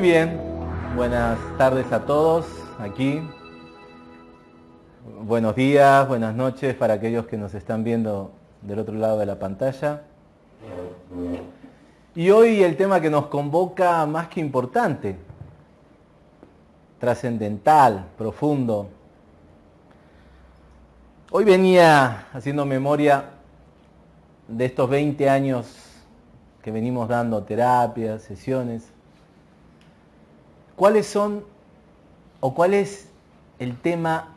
Muy bien, buenas tardes a todos aquí. Buenos días, buenas noches para aquellos que nos están viendo del otro lado de la pantalla. Y hoy el tema que nos convoca más que importante, trascendental, profundo. Hoy venía haciendo memoria de estos 20 años que venimos dando terapias, sesiones. ¿Cuáles son o cuál es el tema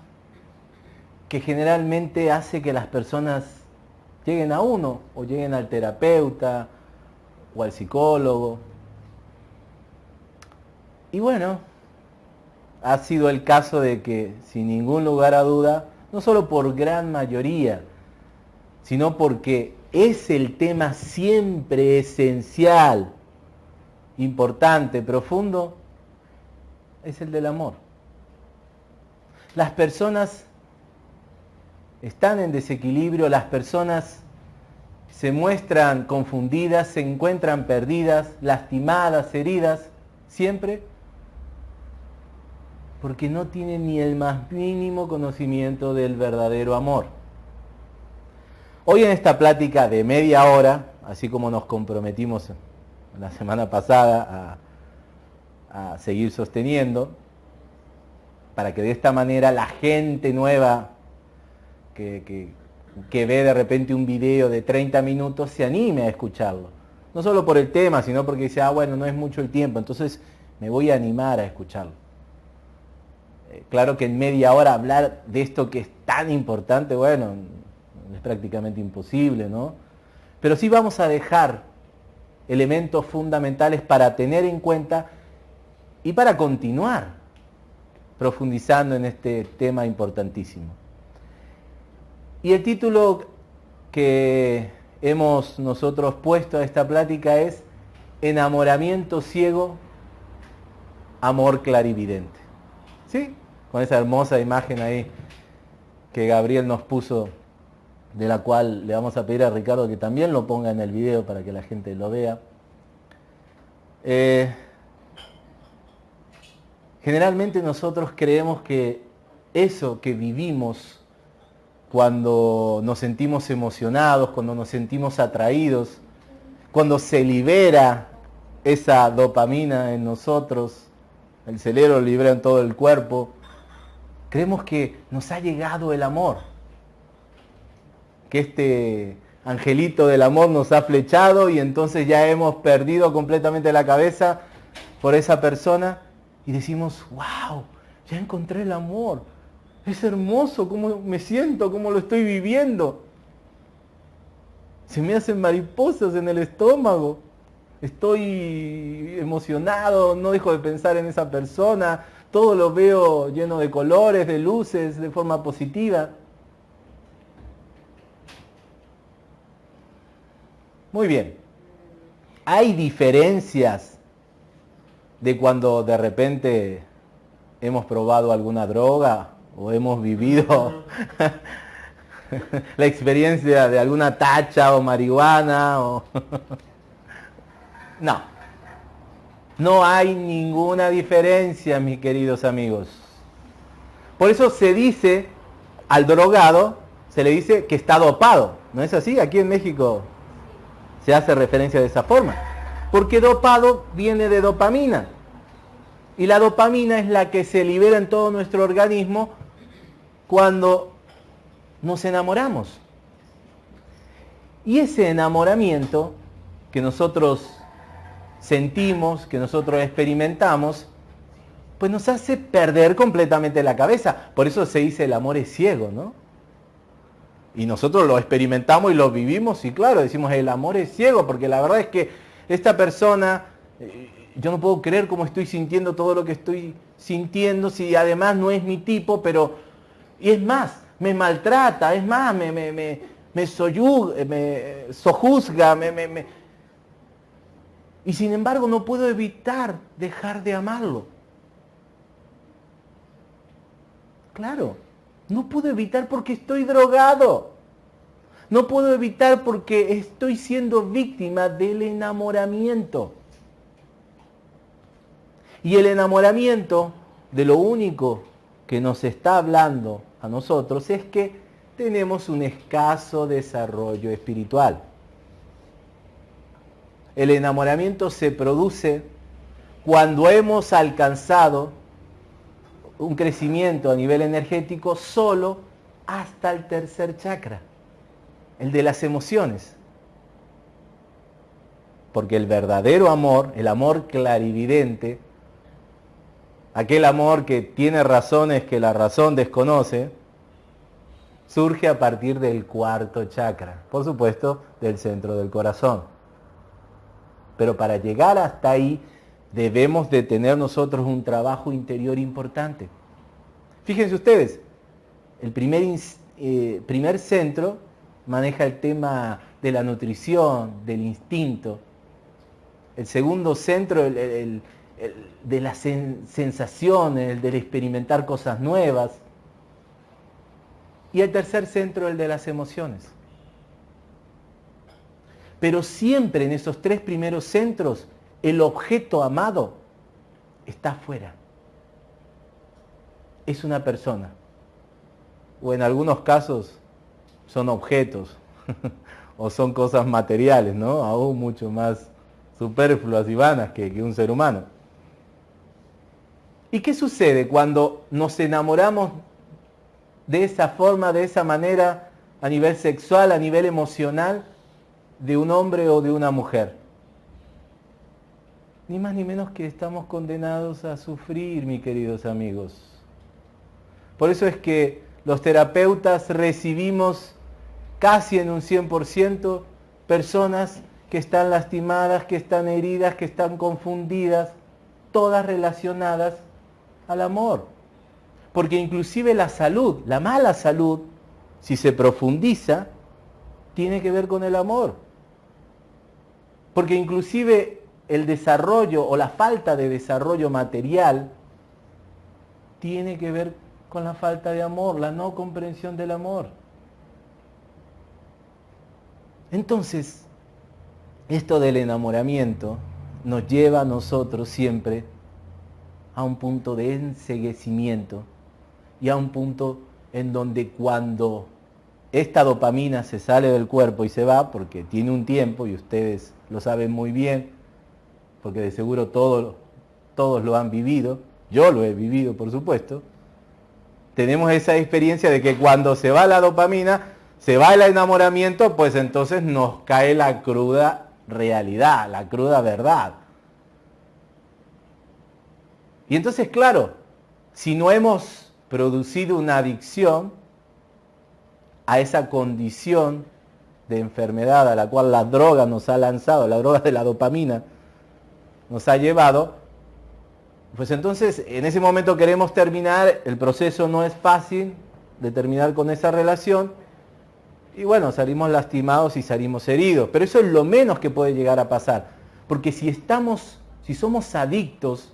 que generalmente hace que las personas lleguen a uno o lleguen al terapeuta o al psicólogo? Y bueno, ha sido el caso de que sin ningún lugar a duda, no solo por gran mayoría, sino porque es el tema siempre esencial, importante, profundo, es el del amor. Las personas están en desequilibrio, las personas se muestran confundidas, se encuentran perdidas, lastimadas, heridas, siempre porque no tienen ni el más mínimo conocimiento del verdadero amor. Hoy en esta plática de media hora, así como nos comprometimos la semana pasada a, seguir sosteniendo, para que de esta manera la gente nueva que, que, ve de repente un video de 30 minutos se anime a escucharlo. No solo por el tema, sino porque dice, ah, bueno, no es mucho el tiempo, entonces me voy a animar a escucharlo. Eh, claro que en media hora hablar de esto que es tan importante, bueno, es prácticamente imposible, ¿no? Pero sí vamos a dejar elementos fundamentales para tener en cuenta y para continuar profundizando en este tema importantísimo. Y el título que hemos nosotros puesto a esta plática es Enamoramiento ciego, amor clarividente. ¿Sí? con esa hermosa imagen ahí que Gabriel nos puso, de la cual le vamos a pedir a Ricardo que también lo ponga en el video para que la gente lo vea. Eh, generalmente nosotros creemos que eso que vivimos cuando nos sentimos emocionados, cuando nos sentimos atraídos, cuando se libera esa dopamina en nosotros, el cerebro libera en todo el cuerpo, Creemos que nos ha llegado el amor, que este angelito del amor nos ha flechado y entonces ya hemos perdido completamente la cabeza por esa persona y decimos, wow, ya encontré el amor. Es hermoso cómo me siento, cómo lo estoy viviendo. Se me hacen mariposas en el estómago. Estoy emocionado, no dejo de pensar en esa persona, todo lo veo lleno de colores, de luces, de forma positiva. Muy bien. Hay diferencias de cuando de repente hemos probado alguna droga o hemos vivido la experiencia de alguna tacha o marihuana o no no hay ninguna diferencia, mis queridos amigos. Por eso se dice al drogado, se le dice que está dopado. ¿No es así? Aquí en México se hace referencia de esa forma. Porque dopado viene de dopamina. Y la dopamina es la que se libera en todo nuestro organismo cuando nos enamoramos. Y ese enamoramiento que nosotros sentimos, que nosotros experimentamos, pues nos hace perder completamente la cabeza. Por eso se dice el amor es ciego, ¿no? Y nosotros lo experimentamos y lo vivimos y claro, decimos el amor es ciego, porque la verdad es que esta persona, eh, yo no puedo creer cómo estoy sintiendo todo lo que estoy sintiendo, si además no es mi tipo, pero, y es más, me maltrata, es más, me, me, me, me, me sojuzga, me, me, y sin embargo no puedo evitar dejar de amarlo. Claro, no puedo evitar porque estoy drogado. No puedo evitar porque estoy siendo víctima del enamoramiento. Y el enamoramiento de lo único que nos está hablando a nosotros es que tenemos un escaso desarrollo espiritual. El enamoramiento se produce cuando hemos alcanzado un crecimiento a nivel energético solo hasta el tercer chakra, el de las emociones. Porque el verdadero amor, el amor clarividente, aquel amor que tiene razones que la razón desconoce, surge a partir del cuarto chakra, por supuesto del centro del corazón. Pero para llegar hasta ahí debemos de tener nosotros un trabajo interior importante. Fíjense ustedes, el primer, eh, primer centro maneja el tema de la nutrición, del instinto. El segundo centro, el, de las sensaciones, el del experimentar cosas nuevas. Y el tercer centro, el de las emociones. Pero siempre en esos tres primeros centros el objeto amado está afuera. Es una persona. O en algunos casos son objetos o son cosas materiales, ¿no? Aún mucho más superfluas y vanas que, que un ser humano. ¿Y qué sucede cuando nos enamoramos de esa forma, de esa manera, a nivel sexual, a nivel emocional, de un hombre o de una mujer? ni más ni menos que estamos condenados a sufrir, mis queridos amigos. Por eso es que los terapeutas recibimos casi en un 100% personas que están lastimadas, que están heridas, que están confundidas, todas relacionadas al amor. Porque inclusive la salud, la mala salud, si se profundiza, tiene que ver con el amor. Porque inclusive el desarrollo o la falta de desarrollo material tiene que ver con la falta de amor, la no comprensión del amor. Entonces, esto del enamoramiento nos lleva a nosotros siempre a un punto de enseguecimiento y a un punto en donde cuando esta dopamina se sale del cuerpo y se va, porque tiene un tiempo, y ustedes lo saben muy bien, porque de seguro todos, todos lo han vivido, yo lo he vivido por supuesto, tenemos esa experiencia de que cuando se va la dopamina, se va el enamoramiento, pues entonces nos cae la cruda realidad, la cruda verdad. Y entonces, claro, si no hemos producido una adicción a esa condición de enfermedad a la cual la droga nos ha lanzado, la droga de la dopamina, nos ha llevado, pues entonces en ese momento queremos terminar, el proceso no es fácil de terminar con esa relación y bueno, salimos lastimados y salimos heridos, pero eso es lo menos que puede llegar a pasar, porque si estamos, si somos adictos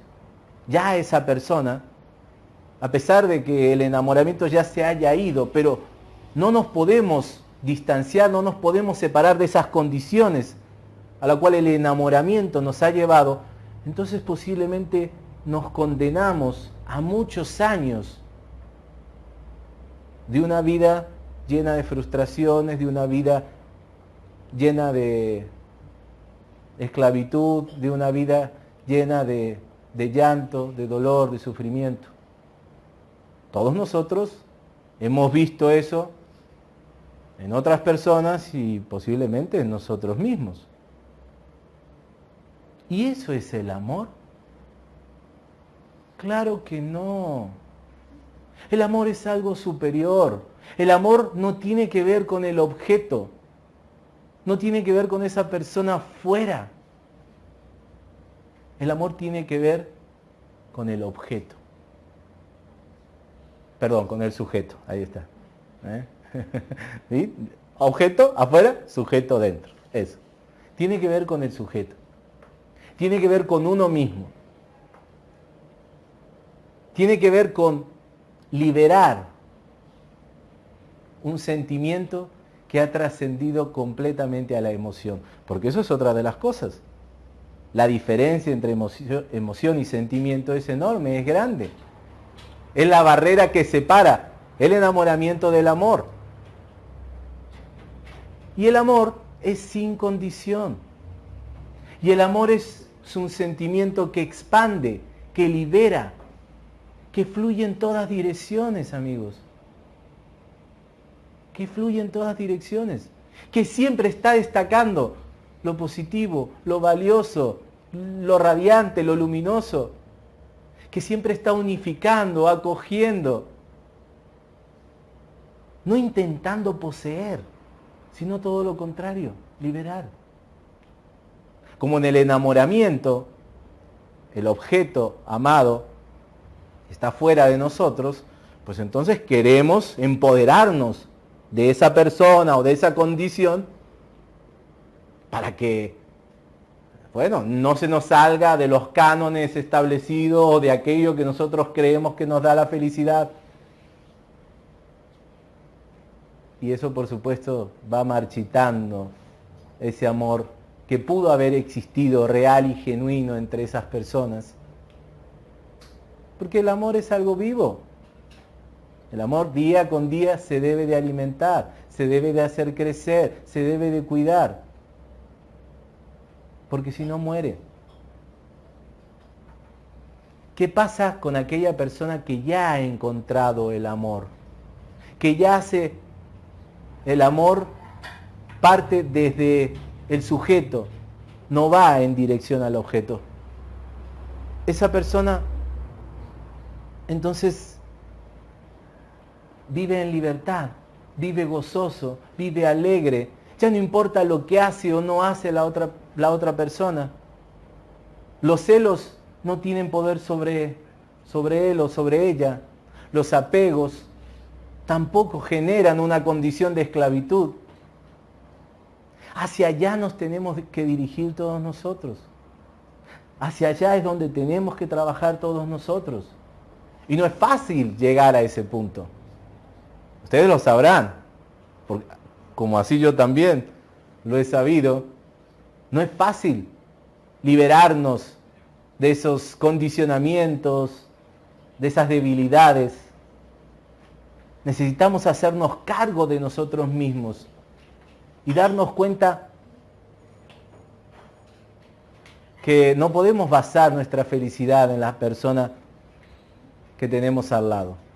ya a esa persona, a pesar de que el enamoramiento ya se haya ido, pero no nos podemos distanciar, no nos podemos separar de esas condiciones a la cual el enamoramiento nos ha llevado, entonces posiblemente nos condenamos a muchos años de una vida llena de frustraciones, de una vida llena de esclavitud, de una vida llena de, de llanto, de dolor, de sufrimiento. Todos nosotros hemos visto eso en otras personas y posiblemente en nosotros mismos. ¿Y eso es el amor? Claro que no. El amor es algo superior. El amor no tiene que ver con el objeto. No tiene que ver con esa persona fuera. El amor tiene que ver con el objeto. Perdón, con el sujeto. Ahí está. ¿Eh? Objeto afuera, sujeto dentro. Eso. Tiene que ver con el sujeto tiene que ver con uno mismo. Tiene que ver con liberar un sentimiento que ha trascendido completamente a la emoción. Porque eso es otra de las cosas. la diferencia entre emoción, y sentimiento es enorme, es grande. Es la barrera que separa el enamoramiento del amor. Y el amor es sin condición. Y el amor es un sentimiento que expande, que libera, que fluye en todas direcciones, amigos. Que fluye en todas direcciones. Que siempre está destacando lo positivo, lo valioso, lo radiante, lo luminoso, que siempre está unificando, acogiendo, no intentando poseer, sino todo lo contrario, liberar. Como en el enamoramiento, el objeto amado está fuera de nosotros, pues entonces queremos empoderarnos de esa persona o de esa condición para que, bueno, no se nos salga de los cánones establecidos o de aquello que nosotros creemos que nos da la felicidad. Y eso, por supuesto, va marchitando ese amor que pudo haber existido real y genuino entre esas personas. Porque el amor es algo vivo. El amor día con día se debe de alimentar, se debe de hacer crecer, se debe de cuidar porque si no muere. ¿Qué pasa con aquella persona que ya ha encontrado el amor? Que ya hace el amor parte desde el sujeto, no va en dirección al objeto. Esa persona entonces vive en libertad, vive gozoso, vive alegre, ya no importa lo que hace o no hace la otra, la otra persona. Los celos no tienen poder sobre, sobre él o sobre ella. Los apegos tampoco generan una condición de esclavitud. Hacia allá nos tenemos que dirigir todos nosotros. Hacia allá es donde tenemos que trabajar todos nosotros. Y no es fácil llegar a ese punto. Ustedes lo sabrán como así yo también lo he sabido, no es fácil liberarnos de esos condicionamientos, de esas debilidades. Necesitamos hacernos cargo de nosotros mismos y darnos cuenta que no podemos basar nuestra felicidad en las personas que tenemos al lado.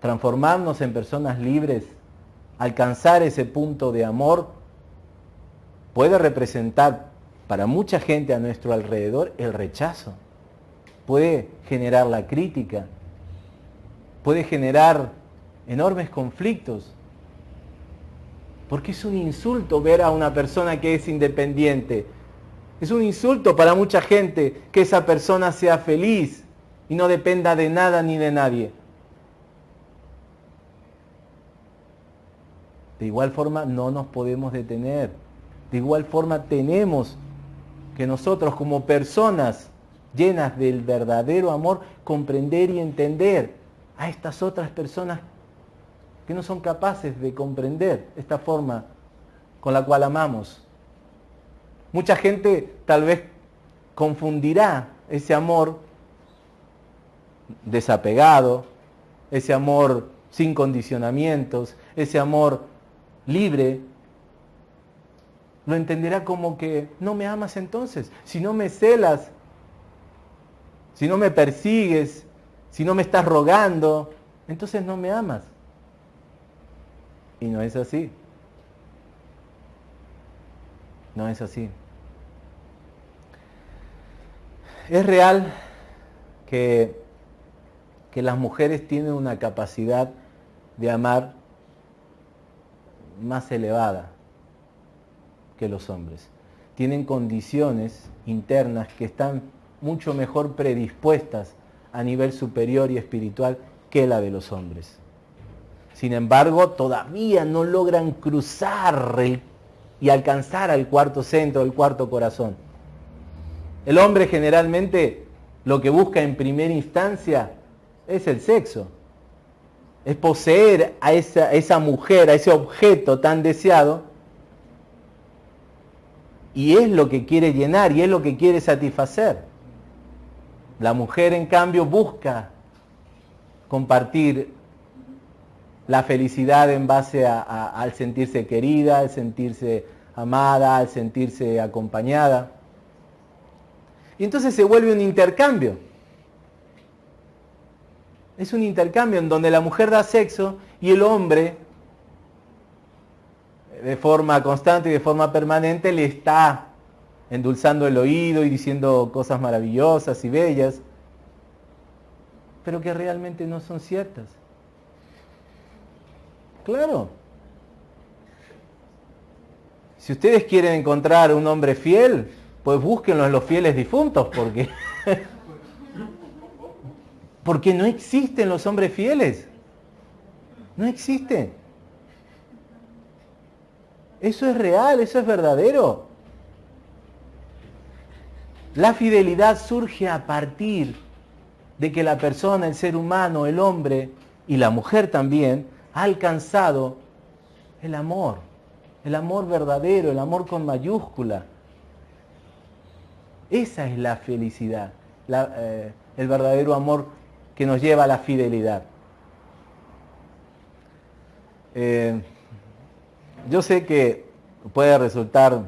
Transformarnos en personas libres, alcanzar ese punto de amor, puede representar para mucha gente a nuestro alrededor el rechazo, puede generar la crítica, puede generar enormes conflictos, porque es un insulto ver a una persona que es independiente. Es un insulto para mucha gente que esa persona sea feliz y no dependa de nada ni de nadie. De igual forma no nos podemos detener. De igual forma tenemos que nosotros como personas llenas del verdadero amor comprender y entender a estas otras personas que no son capaces de comprender esta forma con la cual amamos. Mucha gente tal vez confundirá ese amor desapegado, ese amor sin condicionamientos, ese amor libre, lo entenderá como que no me amas entonces, si no me celas, si no me persigues, si no me estás rogando, entonces no me amas. Y no es así. No es así. Es real que, que las mujeres tienen una capacidad de amar más elevada que los hombres. Tienen condiciones internas que están mucho mejor predispuestas a nivel superior y espiritual que la de los hombres. Sin embargo, todavía no logran cruzar y alcanzar al cuarto centro, el cuarto corazón. El hombre generalmente lo que busca en primera instancia es el sexo es poseer a esa, mujer, a ese objeto tan deseado, y es lo que quiere llenar y es lo que quiere satisfacer. La mujer, en cambio, busca compartir la felicidad en base al sentirse querida, al sentirse amada, al sentirse acompañada. Y entonces se vuelve un intercambio. Es un intercambio en donde la mujer da sexo y el hombre, de forma constante y de forma permanente, le está endulzando el oído y diciendo cosas maravillosas y bellas, pero que realmente no son ciertas. Claro. Si ustedes quieren encontrar un hombre fiel, pues búsquenlo en los fieles difuntos, porque porque no existen los hombres fieles. No existen. Eso es real, eso es verdadero. La fidelidad surge a partir de que la persona, el ser humano, el hombre y la mujer también, ha alcanzado el amor, el amor verdadero, el amor con mayúscula. Esa es la felicidad, eh, el verdadero amor que nos lleva a la fidelidad. Eh, yo sé que puede resultar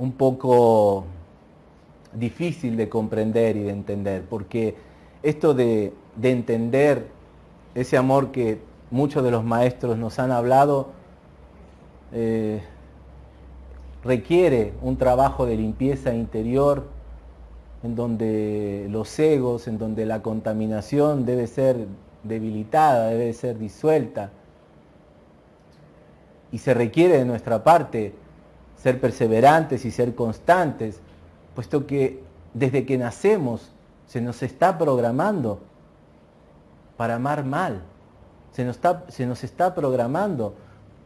un poco difícil de comprender y de entender, porque esto de, entender ese amor que muchos de los maestros nos han hablado, eh, requiere un trabajo de limpieza interior, en donde los egos, en donde la contaminación debe ser debilitada, debe ser disuelta. Y se requiere de nuestra parte ser perseverantes y ser constantes, puesto que desde que nacemos se nos está programando para amar mal, se nos está, se nos está programando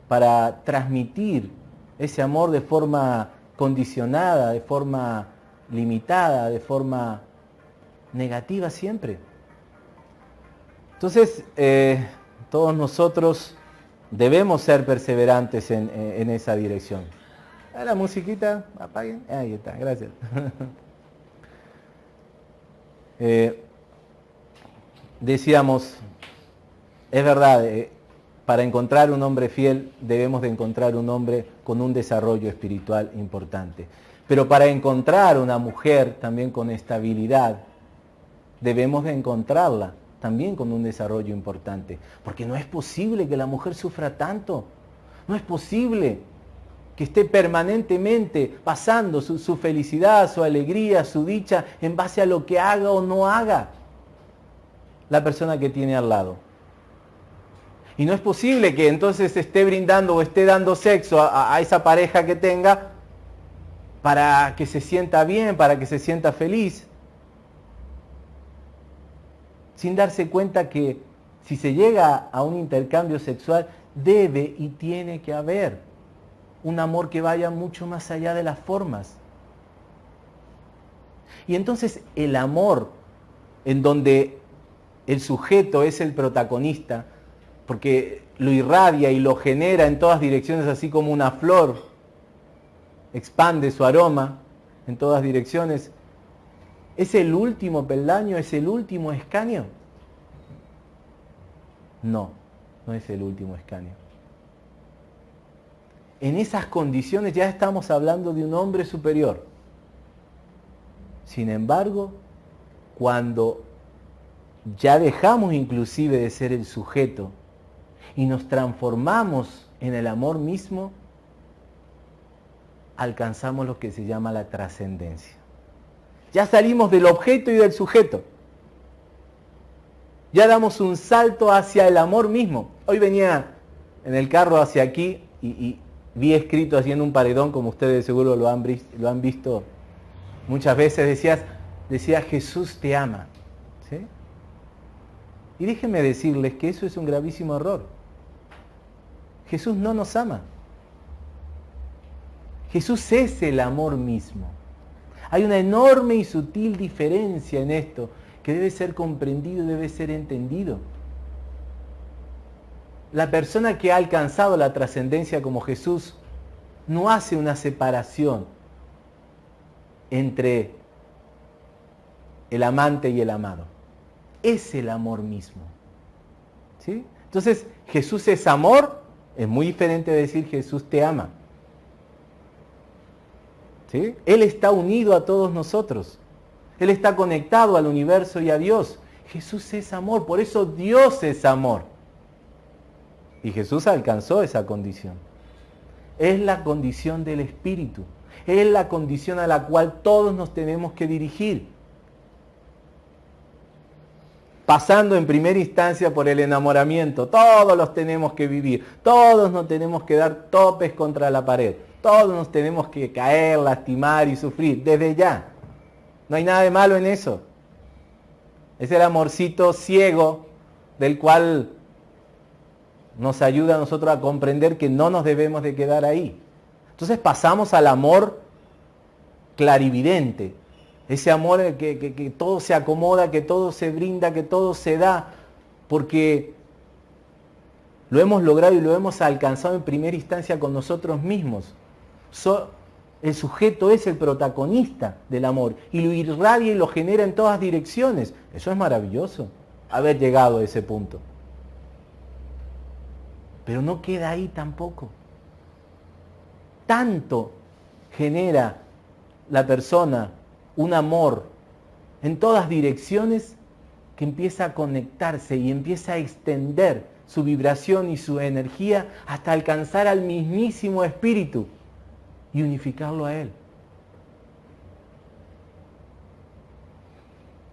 para transmitir ese amor de forma condicionada, de forma limitada, de forma negativa siempre. Entonces, eh, todos nosotros debemos ser perseverantes en, en esa dirección. La musiquita, apaguen. Ahí está, gracias. Eh, decíamos, es verdad, eh, para encontrar un hombre fiel debemos de encontrar un hombre con un desarrollo espiritual importante. Pero para encontrar una mujer también con estabilidad, debemos de encontrarla también con un desarrollo importante. Porque no es posible que la mujer sufra tanto. No es posible que esté permanentemente pasando su, su, felicidad, su alegría, su dicha en base a lo que haga o no haga la persona que tiene al lado. Y no es posible que entonces esté brindando o esté dando sexo a, a esa pareja que tenga para que se sienta bien, para que se sienta feliz, sin darse cuenta que si se llega a un intercambio sexual, debe y tiene que haber un amor que vaya mucho más allá de las formas. Y entonces el amor, en donde el sujeto es el protagonista, porque lo irradia y lo genera en todas direcciones, así como una flor, expande su aroma en todas direcciones, ¿es el último peldaño, es el último escaño? No, no es el último escaño. En esas condiciones ya estamos hablando de un hombre superior. Sin embargo, cuando ya dejamos inclusive de ser el sujeto y nos transformamos en el amor mismo, alcanzamos lo que se llama la trascendencia. Ya salimos del objeto y del sujeto. Ya damos un salto hacia el amor mismo. Hoy venía en el carro hacia aquí y, vi escrito haciendo un paredón, como ustedes seguro lo han, lo han visto muchas veces, decías, decía Jesús te ama. Y déjenme decirles que eso es un gravísimo error. Jesús no nos ama. Jesús es el amor mismo. Hay una enorme y sutil diferencia en esto que debe ser comprendido debe ser entendido. La persona que ha alcanzado la trascendencia como Jesús no hace una separación entre el amante y el amado. Es el amor mismo. ¿Sí? Entonces, Jesús es amor, es muy diferente de decir Jesús te ama. Él está unido a todos nosotros. Él está conectado al universo y a Dios. Jesús es amor, por eso Dios es amor. Y Jesús alcanzó esa condición. Es la condición del Espíritu. Es la condición a la cual todos nos tenemos que dirigir. Pasando en primera instancia por el enamoramiento. Todos los tenemos que vivir. Todos nos tenemos que dar topes contra la pared. Todos nos tenemos que caer, lastimar y sufrir. Desde ya. No hay nada de malo en eso. Es el amorcito ciego del cual nos ayuda a nosotros a comprender que no nos debemos de quedar ahí. Entonces pasamos al amor clarividente, ese amor que, que, todo se acomoda, que todo se brinda, que todo se da, porque lo hemos logrado y lo hemos alcanzado en primera instancia con nosotros mismos. El sujeto es el protagonista del amor y lo irradia y lo genera en todas direcciones. Eso es maravilloso, haber llegado a ese punto. Pero no queda ahí tampoco. Tanto genera la persona un amor en todas direcciones que empieza a conectarse y empieza a extender su vibración y su energía hasta alcanzar al mismísimo espíritu y unificarlo a él.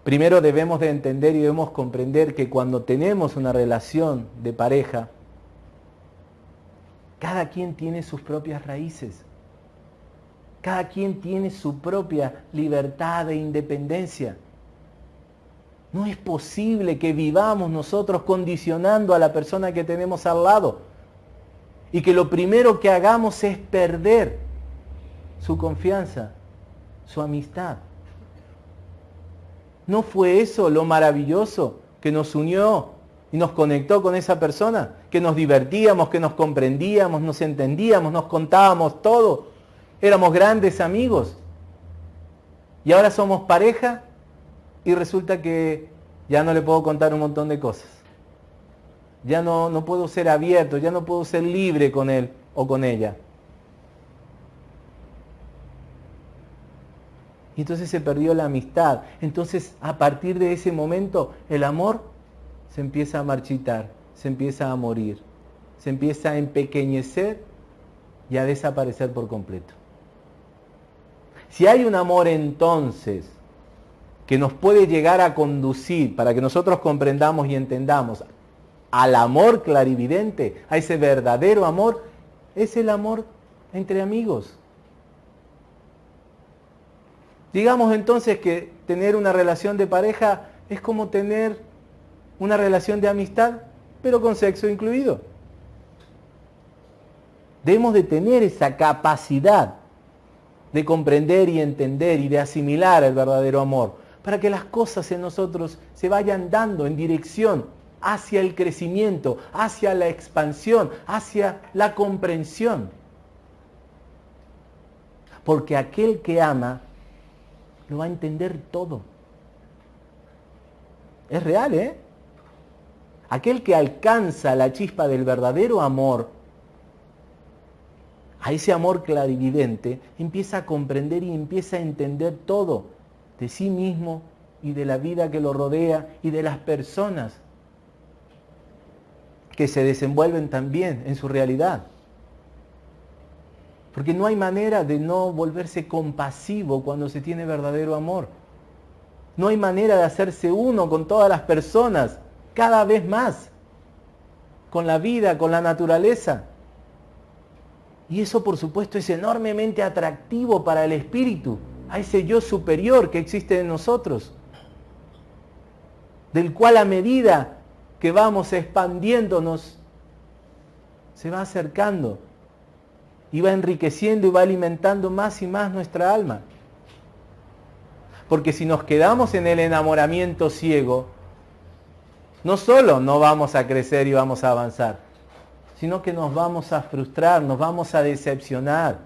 Primero debemos de entender y debemos comprender que cuando tenemos una relación de pareja, cada quien tiene sus propias raíces. Cada quien tiene su propia libertad e independencia. No es posible que vivamos nosotros condicionando a la persona que tenemos al lado y que lo primero que hagamos es perder su confianza, su amistad. ¿No fue eso lo maravilloso que nos unió y nos conectó con esa persona, que nos divertíamos, que nos comprendíamos, nos entendíamos, nos contábamos todo. Éramos grandes amigos. Y ahora somos pareja y resulta que ya no le puedo contar un montón de cosas. Ya no, no puedo ser abierto, ya no puedo ser libre con él o con ella. Y entonces se perdió la amistad. Entonces, a partir de ese momento, el amor se empieza a marchitar, se empieza a morir, se empieza a empequeñecer y a desaparecer por completo. Si hay un amor entonces que nos puede llegar a conducir para que nosotros comprendamos y entendamos al amor clarividente, a ese verdadero amor, es el amor entre amigos. Digamos entonces que tener una relación de pareja es como tener una relación de amistad, pero con sexo incluido. Debemos de tener esa capacidad de comprender y entender y de asimilar el verdadero amor, para que las cosas en nosotros se vayan dando en dirección hacia el crecimiento, hacia la expansión, hacia la comprensión. Porque aquel que ama lo va a entender todo. Es real, ¿eh? aquel que alcanza la chispa del verdadero amor, a ese amor clarividente, empieza a comprender y empieza a entender todo de sí mismo y de la vida que lo rodea y de las personas que se desenvuelven también en su realidad. Porque no hay manera de no volverse compasivo cuando se tiene verdadero amor. No hay manera de hacerse uno con todas las personas cada vez más con la vida, con la naturaleza. Y eso por supuesto es enormemente atractivo para el espíritu, a ese yo superior que existe en nosotros, del cual a medida que vamos expandiéndonos, se va acercando y va enriqueciendo y va alimentando más y más nuestra alma. Porque si nos quedamos en el enamoramiento ciego, no solo no vamos a crecer y vamos a avanzar, sino que nos vamos a frustrar, nos vamos a decepcionar,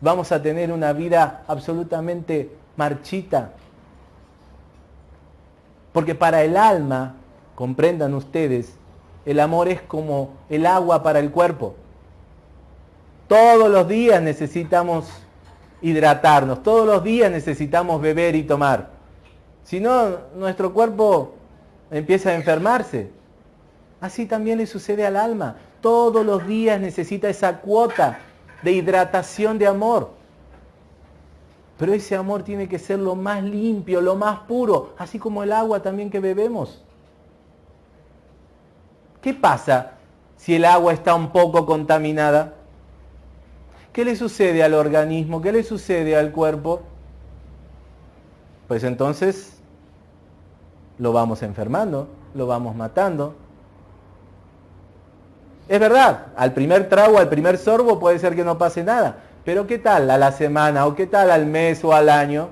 vamos a tener una vida absolutamente marchita. Porque para el alma, comprendan ustedes, el amor es como el agua para el cuerpo. Todos los días necesitamos hidratarnos, todos los días necesitamos beber y tomar. Si no, nuestro cuerpo empieza a enfermarse. Así también le sucede al alma. Todos los días necesita esa cuota de hidratación de amor. Pero ese amor tiene que ser lo más limpio, lo más puro, así como el agua también que bebemos. ¿Qué pasa si el agua está un poco contaminada? ¿Qué le sucede al organismo? ¿Qué le sucede al cuerpo? Pues entonces lo vamos enfermando, lo vamos matando, es verdad, al primer trago, al primer sorbo puede ser que no pase nada. Pero ¿qué tal a la semana o qué tal al mes o al año?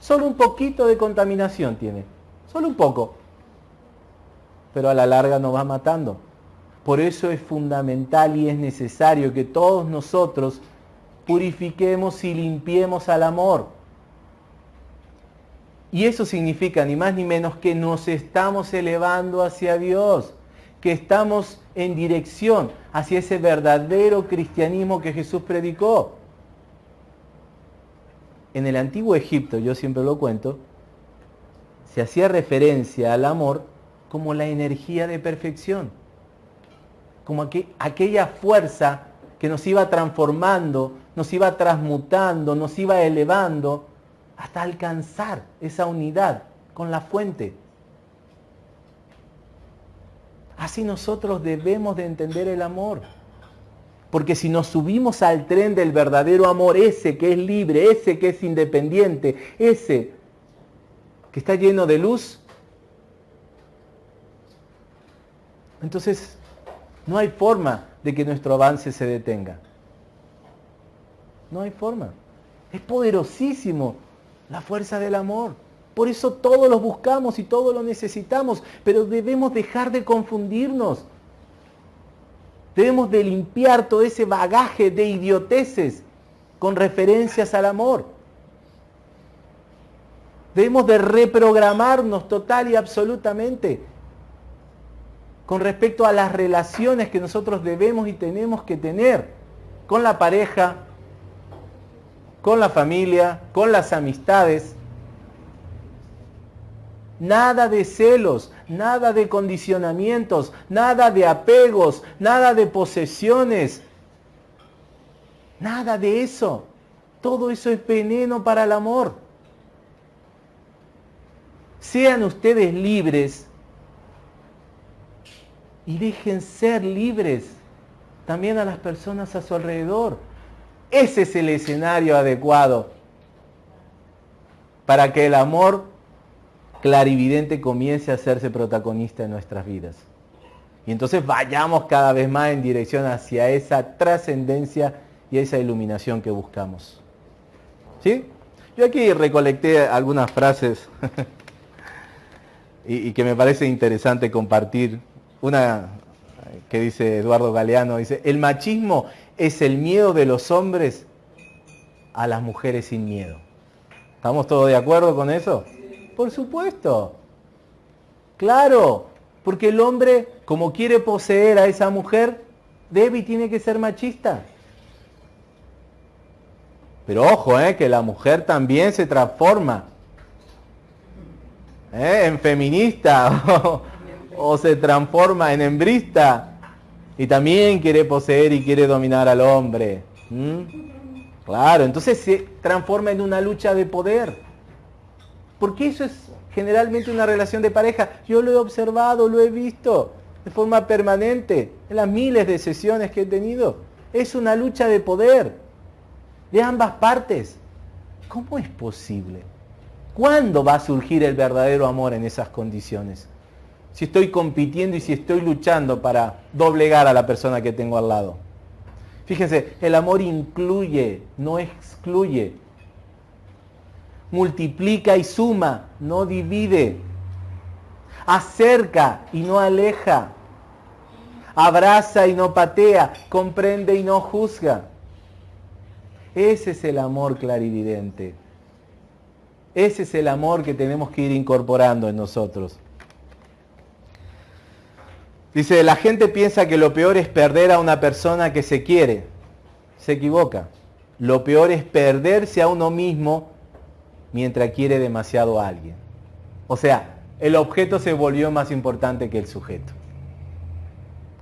Solo un poquito de contaminación tiene. Solo un poco. Pero a la larga nos va matando. Por eso es fundamental y es necesario que todos nosotros purifiquemos y limpiemos al amor. Y eso significa ni más ni menos que nos estamos elevando hacia Dios que estamos en dirección hacia ese verdadero cristianismo que Jesús predicó. En el antiguo Egipto, yo siempre lo cuento, se hacía referencia al amor como la energía de perfección, como aquella fuerza que nos iba transformando, nos iba transmutando, nos iba elevando hasta alcanzar esa unidad con la fuente. Así nosotros debemos de entender el amor. Porque si nos subimos al tren del verdadero amor, ese que es libre, ese que es independiente, ese que está lleno de luz, entonces no hay forma de que nuestro avance se detenga. No hay forma. Es poderosísimo la fuerza del amor. Por eso todos lo buscamos y todos lo necesitamos, pero debemos dejar de confundirnos. Debemos de limpiar todo ese bagaje de idioteces con referencias al amor. Debemos de reprogramarnos total y absolutamente con respecto a las relaciones que nosotros debemos y tenemos que tener con la pareja, con la familia, con las amistades Nada de celos, nada de condicionamientos, nada de apegos, nada de posesiones. Nada de eso. Todo eso es veneno para el amor. Sean ustedes libres y dejen ser libres también a las personas a su alrededor. Ese es el escenario adecuado para que el amor clarividente comience a hacerse protagonista en nuestras vidas. Y entonces vayamos cada vez más en dirección hacia esa trascendencia y esa iluminación que buscamos. ¿Sí? Yo aquí recolecté algunas frases y, y, que me parece interesante compartir. Una que dice Eduardo Galeano, dice, el machismo es el miedo de los hombres a las mujeres sin miedo. ¿Estamos todos de acuerdo con eso? Por supuesto. Claro, porque el hombre, como quiere poseer a esa mujer, debe y tiene que ser machista. Pero ojo, eh, que la mujer también se transforma eh, en feminista o, se transforma en hembrista y también quiere poseer y quiere dominar al hombre. Claro, entonces se transforma en una lucha de poder. Porque eso es generalmente una relación de pareja. Yo lo he observado, lo he visto de forma permanente en las miles de sesiones que he tenido. Es una lucha de poder de ambas partes. ¿Cómo es posible? ¿Cuándo va a surgir el verdadero amor en esas condiciones? Si estoy compitiendo y si estoy luchando para doblegar a la persona que tengo al lado. Fíjense, el amor incluye, no excluye multiplica y suma, no divide. Acerca y no aleja. abraza y no patea, comprende y no juzga. Ese es el amor clarividente. Ese es el amor que tenemos que ir incorporando en nosotros. Dice, la gente piensa que lo peor es perder a una persona que se quiere. Se equivoca. Lo peor es perderse a uno mismo mientras quiere demasiado a alguien. O sea, el objeto se volvió más importante que el sujeto.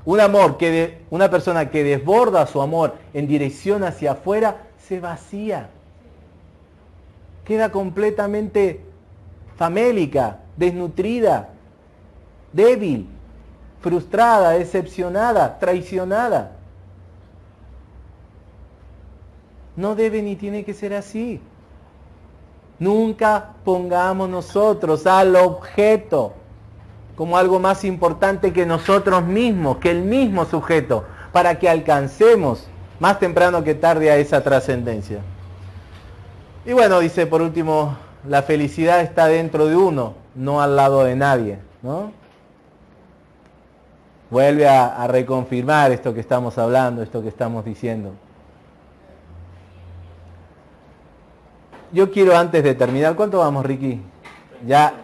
Un amor que una persona que desborda su amor en dirección hacia afuera se vacía. Queda completamente famélica, desnutrida, débil, frustrada, decepcionada, traicionada. No debe ni tiene que ser así. Nunca pongamos nosotros al objeto como algo más importante que nosotros mismos, que el mismo sujeto, para que alcancemos más temprano que tarde a esa trascendencia. Y bueno, dice por último, la felicidad está dentro de uno, no al lado de nadie. ¿no? Vuelve a, reconfirmar esto que estamos hablando, esto que estamos diciendo. Yo quiero antes de terminar, ¿cuánto vamos, Ricky? ¿Ya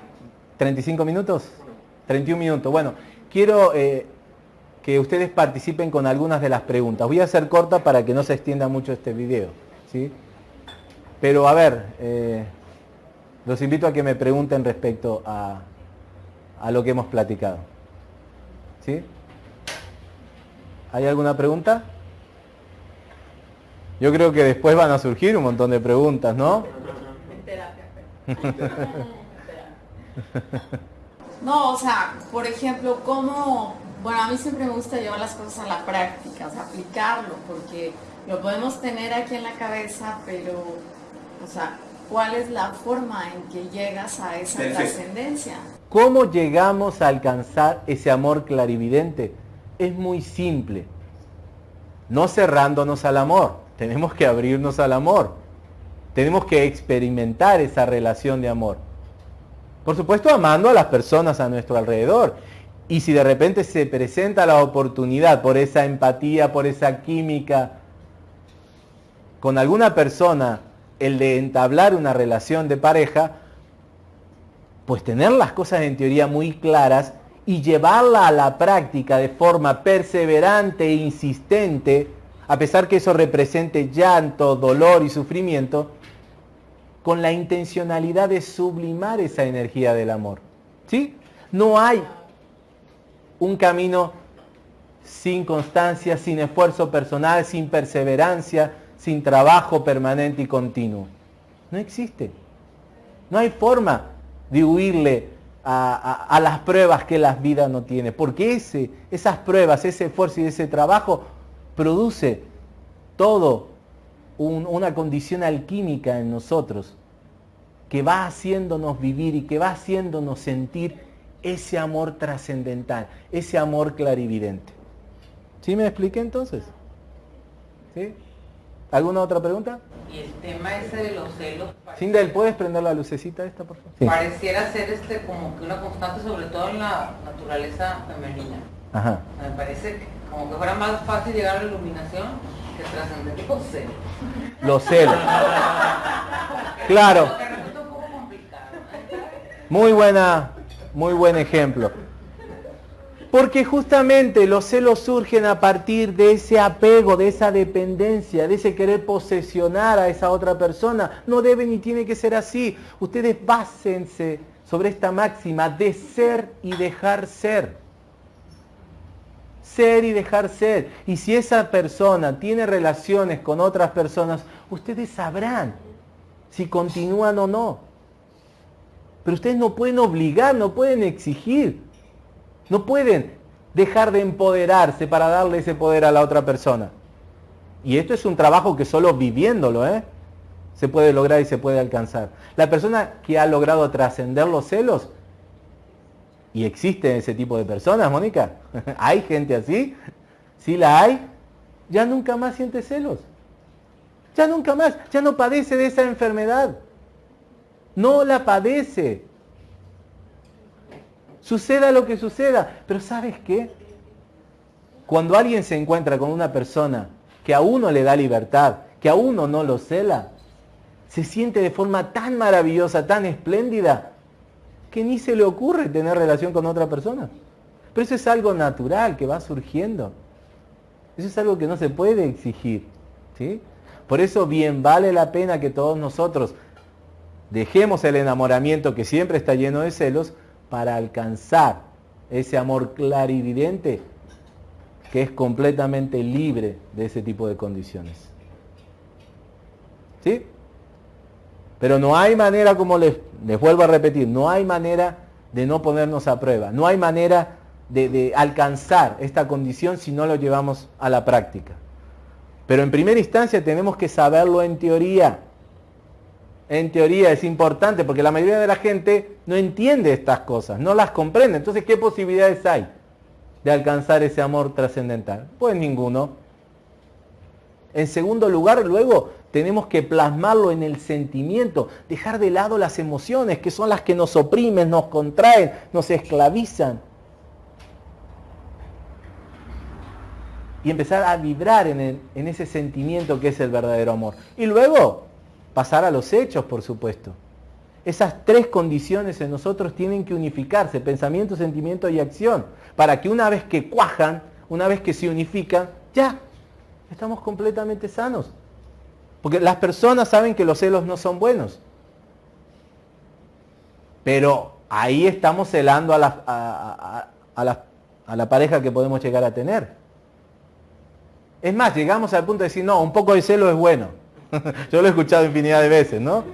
35 minutos? 31 minutos. Bueno, quiero eh, que ustedes participen con algunas de las preguntas. Voy a hacer corta para que no se extienda mucho este video. ¿sí? Pero a ver, eh, los invito a que me pregunten respecto a, a lo que hemos platicado. ¿Sí? ¿Hay alguna pregunta? Yo creo que después van a surgir un montón de preguntas, ¿no? No, o sea, por ejemplo, ¿cómo...? Bueno, a mí siempre me gusta llevar las cosas a la práctica, o sea, aplicarlo, porque lo podemos tener aquí en la cabeza, pero, o sea, ¿cuál es la forma en que llegas a esa trascendencia? ¿Cómo llegamos a alcanzar ese amor clarividente? Es muy simple. No cerrándonos al amor, tenemos que abrirnos al amor. Tenemos que experimentar esa relación de amor. Por supuesto, amando a las personas a nuestro alrededor. Y si de repente se presenta la oportunidad por esa empatía, por esa química con alguna persona, el de entablar una relación de pareja, pues tener las cosas en teoría muy claras y llevarla a la práctica de forma perseverante e insistente, a pesar que eso represente llanto, dolor y sufrimiento, con la intencionalidad de sublimar esa energía del amor. ¿Sí? No hay un camino sin constancia, sin esfuerzo personal, sin perseverancia, sin trabajo permanente y continuo. No existe. No hay forma de huirle a, las pruebas que la vida no tiene, porque ese, esas pruebas, ese esfuerzo y ese trabajo produce todo una condición alquímica en nosotros que va haciéndonos vivir y que va haciéndonos sentir ese amor trascendental, ese amor clarividente. ¿Sí me expliqué entonces? ¿Sí? ¿Alguna otra pregunta? Y el tema ese de los celos... Sindel, ¿puedes prender la lucecita esta, por favor? Pareciera ser este como que una constante, sobre todo en la naturaleza femenina. Ajá. Me parece como que fuera más fácil llegar a la iluminación los celos. Claro. Muy buena, muy buen ejemplo. Porque justamente los celos surgen a partir de ese apego, de esa dependencia, de ese querer posesionar a esa otra persona. No debe ni tiene que ser así. Ustedes básense sobre esta máxima de ser y dejar ser ser y dejar ser. Y si esa persona tiene relaciones con otras personas, ustedes sabrán si continúan o no. Pero ustedes no pueden obligar, no pueden exigir, no pueden dejar de empoderarse para darle ese poder a la otra persona. Y esto es un trabajo que solo viviéndolo, ¿eh? se puede lograr y se puede alcanzar. La persona que ha logrado trascender los celos ¿Y existen ese tipo de personas, Mónica? ¿Hay gente así? Si la hay, ya nunca más siente celos. Ya nunca más, ya no padece de esa enfermedad. No la padece. Suceda lo que suceda. Pero ¿sabes qué? Cuando alguien se encuentra con una persona que a uno le da libertad, que a uno no lo cela, se siente de forma tan maravillosa, tan espléndida, que ni se le ocurre tener relación con otra persona. Pero eso es algo natural que va surgiendo. Eso es algo que no se puede exigir. ¿sí? Por eso bien vale la pena que todos nosotros dejemos el enamoramiento que siempre está lleno de celos para alcanzar ese amor clarividente que es completamente libre de ese tipo de condiciones. ¿Sí? Pero no hay manera, como les, vuelvo a repetir, no hay manera de no ponernos a prueba, no hay manera de, de alcanzar esta condición si no lo llevamos a la práctica. Pero en primera instancia tenemos que saberlo en teoría. En teoría es importante porque la mayoría de la gente no entiende estas cosas, no las comprende. Entonces, ¿qué posibilidades hay de alcanzar ese amor trascendental? Pues ninguno. En segundo lugar, luego tenemos que plasmarlo en el sentimiento, dejar de lado las emociones, que son las que nos oprimen, nos contraen, nos esclavizan. Y empezar a vibrar en, en ese sentimiento que es el verdadero amor. Y luego pasar a los hechos, por supuesto. Esas tres condiciones en nosotros tienen que unificarse, pensamiento, sentimiento y acción, para que una vez que cuajan, una vez que se unifican, ya, estamos completamente sanos. Porque las personas saben que los celos no son buenos. Pero ahí estamos celando a la, pareja que podemos llegar a tener. Es más, llegamos al punto de decir, no, un poco de celo es bueno. Yo lo he escuchado infinidad de veces, ¿no?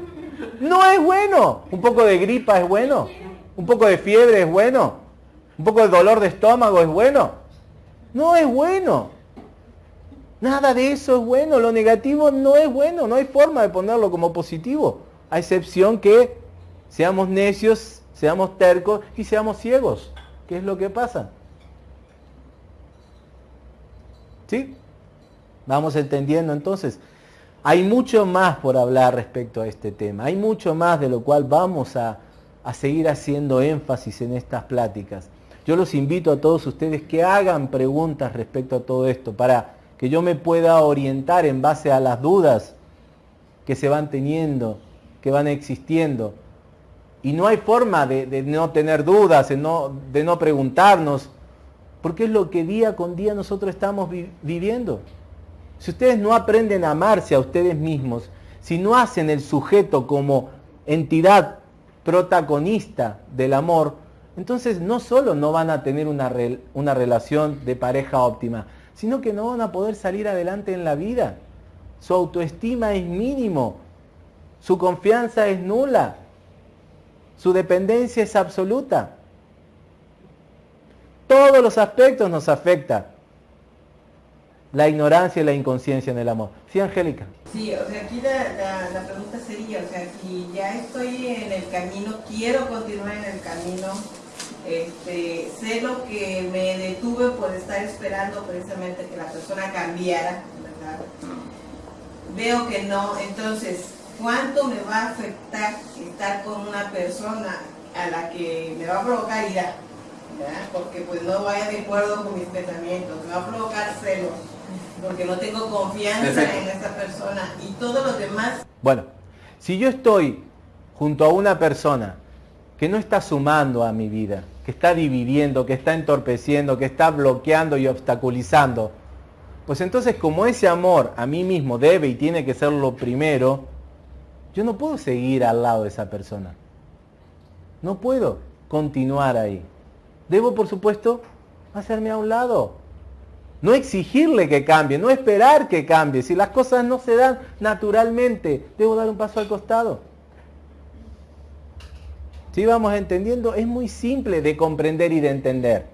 No es bueno. Un poco de gripa es bueno. Un poco de fiebre es bueno. Un poco de dolor de estómago es bueno. No es bueno. Nada de eso es bueno, lo negativo no es bueno, no hay forma de ponerlo como positivo, a excepción que seamos necios, seamos tercos y seamos ciegos. ¿Qué es lo que pasa? ¿Sí? Vamos entendiendo entonces. Hay mucho más por hablar respecto a este tema, hay mucho más de lo cual vamos a, a seguir haciendo énfasis en estas pláticas. Yo los invito a todos ustedes que hagan preguntas respecto a todo esto para que yo me pueda orientar en base a las dudas que se van teniendo, que van existiendo. Y no hay forma de, no tener dudas, de no, de no, preguntarnos, porque es lo que día con día nosotros estamos viviendo. Si ustedes no aprenden a amarse a ustedes mismos, si no hacen el sujeto como entidad protagonista del amor, entonces no solo no van a tener una, una relación de pareja óptima, sino que no van a poder salir adelante en la vida. Su autoestima es mínimo, su confianza es nula, su dependencia es absoluta. Todos los aspectos nos afecta la ignorancia y la inconsciencia en el amor. ¿Sí, Angélica? Sí, o sea, aquí la, la, pregunta sería, o sea, si ya estoy en el camino, quiero continuar en el camino, este, sé lo que me detuve por estar esperando precisamente que la persona cambiara, ¿verdad? Veo que no, entonces, ¿cuánto me va a afectar estar con una persona a la que me va a provocar ira? Porque pues no vaya de acuerdo con mis pensamientos, me va a provocar celos, porque no tengo confianza en esa persona y todo lo demás. Bueno, si yo estoy junto a una persona que no está sumando a mi vida, que está dividiendo, que está entorpeciendo, que está bloqueando y obstaculizando, pues entonces como ese amor a mí mismo debe y tiene que ser lo primero, yo no puedo seguir al lado de esa persona. No puedo continuar ahí. Debo, por supuesto, hacerme a un lado. No exigirle que cambie, no esperar que cambie. Si las cosas no se dan naturalmente, debo dar un paso al costado. Si vamos entendiendo, es muy simple de comprender y de entender.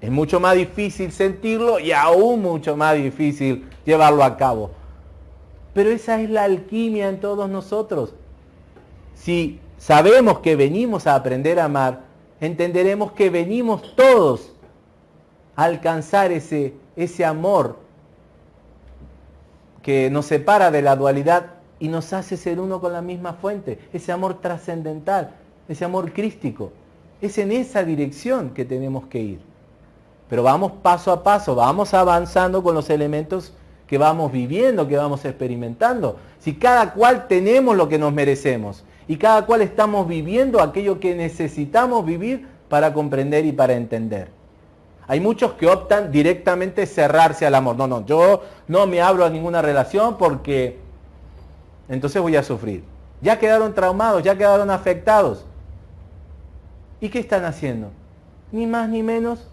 Es mucho más difícil sentirlo y aún mucho más difícil llevarlo a cabo. Pero esa es la alquimia en todos nosotros. Si sabemos que venimos a aprender a amar, entenderemos que venimos todos a alcanzar ese, ese amor que nos separa de la dualidad y nos hace ser uno con la misma fuente, ese amor trascendental, ese amor crístico. Es en esa dirección que tenemos que ir. Pero vamos paso a paso, vamos avanzando con los elementos que vamos viviendo, que vamos experimentando. Si cada cual tenemos lo que nos merecemos y cada cual estamos viviendo aquello que necesitamos vivir para comprender y para entender. Hay muchos que optan directamente cerrarse al amor. No, no, yo no me abro a ninguna relación porque entonces voy a sufrir. Ya quedaron traumados, ya quedaron afectados. ¿Y qué están haciendo? Ni más ni menos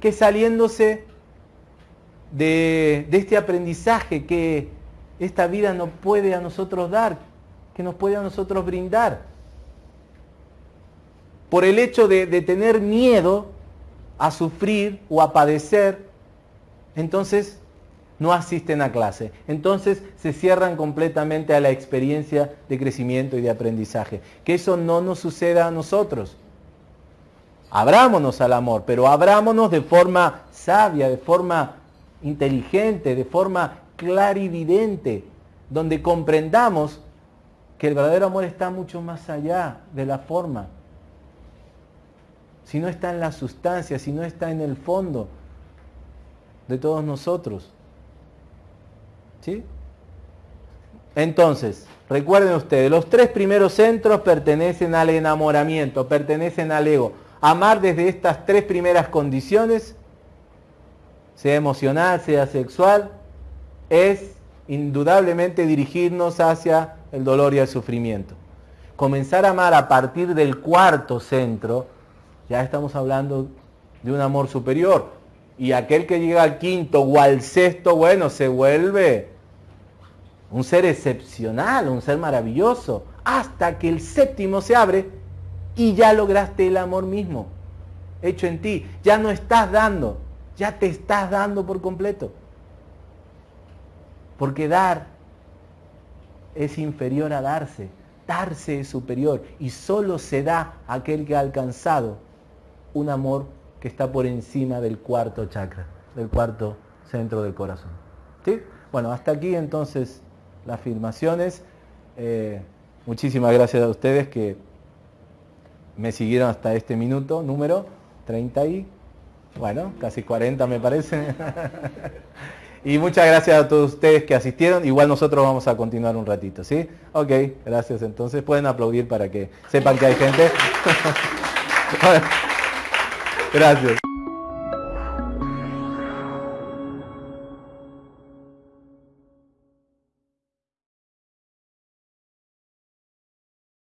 que saliéndose de, este aprendizaje que esta vida nos puede a nosotros dar, que nos puede a nosotros brindar. Por el hecho de, de tener miedo a sufrir o a padecer, entonces no asisten a clase. Entonces se cierran completamente a la experiencia de crecimiento y de aprendizaje. Que eso no nos suceda a nosotros. Abrámonos al amor, pero abrámonos de forma sabia, de forma inteligente, de forma clarividente, donde comprendamos que el verdadero amor está mucho más allá de la forma. Si no está en la sustancia, si no está en el fondo de todos nosotros. ¿Sí? Entonces, recuerden ustedes, los tres primeros centros pertenecen al enamoramiento, pertenecen al ego. Amar desde estas tres primeras condiciones, sea emocional, sea sexual, es indudablemente dirigirnos hacia el dolor y el sufrimiento. Comenzar a amar a partir del cuarto centro, ya estamos hablando de un amor superior. Y aquel que llega al quinto o al sexto, bueno, se vuelve un ser excepcional, un ser maravilloso, hasta que el séptimo se abre y ya lograste el amor mismo hecho en ti. Ya no estás dando, ya te estás dando por completo. Porque dar es inferior a darse, darse es superior y solo se da aquel que ha alcanzado un amor que está por encima del cuarto chakra, del cuarto centro del corazón. ¿Sí? Bueno, hasta aquí entonces las afirmaciones. Eh, muchísimas gracias a ustedes que me siguieron hasta este minuto, número 30 y, bueno, casi 40 me parece. y muchas gracias a todos ustedes que asistieron. Igual nosotros vamos a continuar un ratito, ¿sí? Ok, gracias. Entonces pueden aplaudir para que sepan que hay gente. gracias.